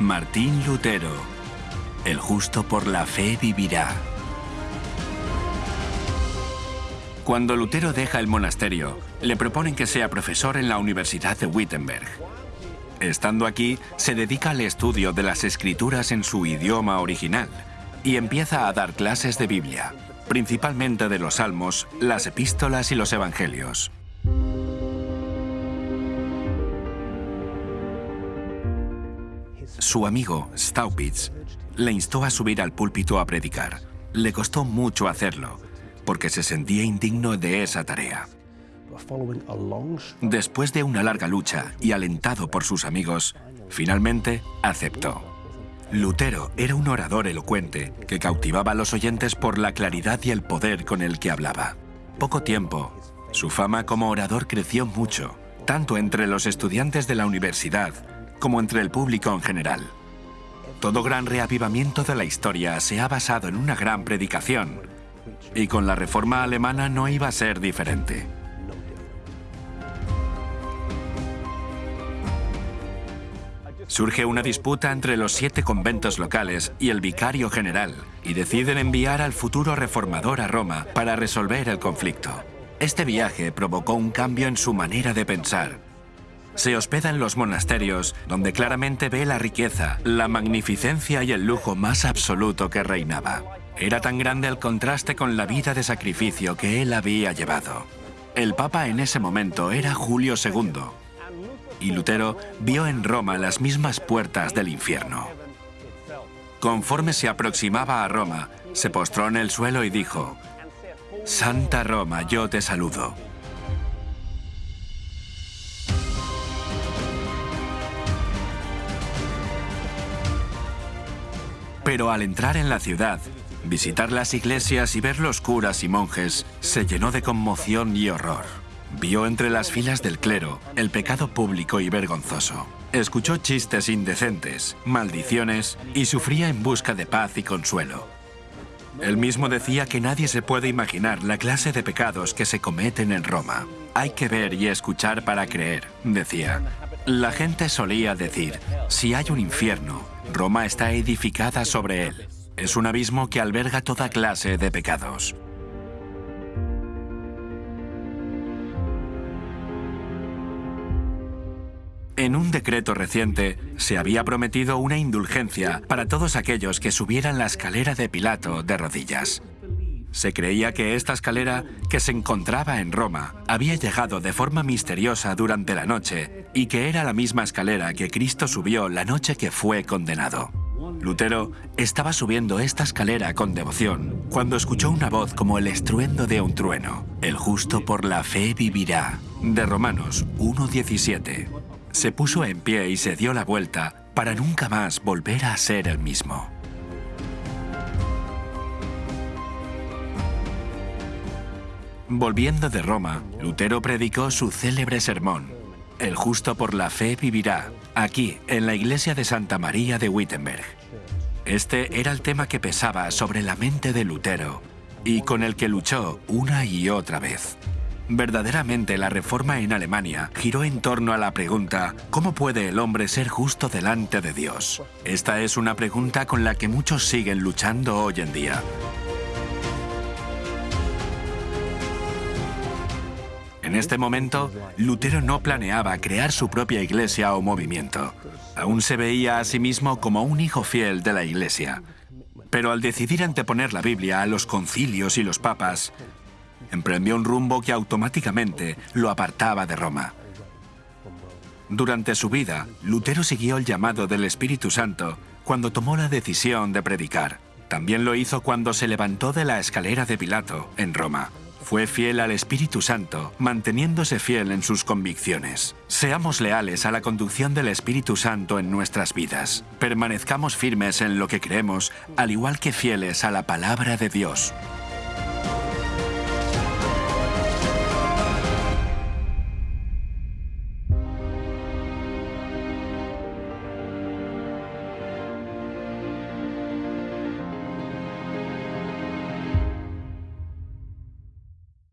Martín Lutero. El justo por la fe vivirá. Cuando Lutero deja el monasterio, le proponen que sea profesor en la Universidad de Wittenberg. Estando aquí, se dedica al estudio de las escrituras en su idioma original y empieza a dar clases de Biblia, principalmente de los salmos, las epístolas y los evangelios. Su amigo, Staupitz, le instó a subir al púlpito a predicar. Le costó mucho hacerlo, porque se sentía indigno de esa tarea. Después de una larga lucha y alentado por sus amigos, finalmente aceptó. Lutero era un orador elocuente que cautivaba a los oyentes por la claridad y el poder con el que hablaba. Poco tiempo, su fama como orador creció mucho, tanto entre los estudiantes de la universidad como entre el público en general. Todo gran reavivamiento de la historia se ha basado en una gran predicación, y con la reforma alemana no iba a ser diferente. Surge una disputa entre los siete conventos locales y el vicario general, y deciden enviar al futuro reformador a Roma para resolver el conflicto. Este viaje provocó un cambio en su manera de pensar, se hospeda en los monasterios, donde claramente ve la riqueza, la magnificencia y el lujo más absoluto que reinaba. Era tan grande el contraste con la vida de sacrificio que él había llevado. El Papa en ese momento era Julio II, y Lutero vio en Roma las mismas puertas del infierno. Conforme se aproximaba a Roma, se postró en el suelo y dijo, Santa Roma, yo te saludo. Pero al entrar en la ciudad, visitar las iglesias y ver los curas y monjes, se llenó de conmoción y horror. Vio entre las filas del clero el pecado público y vergonzoso. Escuchó chistes indecentes, maldiciones y sufría en busca de paz y consuelo. Él mismo decía que nadie se puede imaginar la clase de pecados que se cometen en Roma. Hay que ver y escuchar para creer, decía. La gente solía decir, si hay un infierno, Roma está edificada sobre él. Es un abismo que alberga toda clase de pecados. En un decreto reciente se había prometido una indulgencia para todos aquellos que subieran la escalera de Pilato de rodillas. Se creía que esta escalera, que se encontraba en Roma, había llegado de forma misteriosa durante la noche y que era la misma escalera que Cristo subió la noche que fue condenado. Lutero estaba subiendo esta escalera con devoción cuando escuchó una voz como el estruendo de un trueno. El justo por la fe vivirá. De Romanos 1.17. Se puso en pie y se dio la vuelta para nunca más volver a ser el mismo. Volviendo de Roma, Lutero predicó su célebre sermón, El justo por la fe vivirá, aquí, en la iglesia de Santa María de Wittenberg. Este era el tema que pesaba sobre la mente de Lutero y con el que luchó una y otra vez. Verdaderamente la reforma en Alemania giró en torno a la pregunta ¿Cómo puede el hombre ser justo delante de Dios? Esta es una pregunta con la que muchos siguen luchando hoy en día. En este momento, Lutero no planeaba crear su propia iglesia o movimiento. Aún se veía a sí mismo como un hijo fiel de la iglesia. Pero al decidir anteponer la Biblia a los concilios y los papas, emprendió un rumbo que automáticamente lo apartaba de Roma. Durante su vida, Lutero siguió el llamado del Espíritu Santo cuando tomó la decisión de predicar. También lo hizo cuando se levantó de la escalera de Pilato, en Roma. Fue fiel al Espíritu Santo, manteniéndose fiel en sus convicciones. Seamos leales a la conducción del Espíritu Santo en nuestras vidas. Permanezcamos firmes en lo que creemos, al igual que fieles a la palabra de Dios.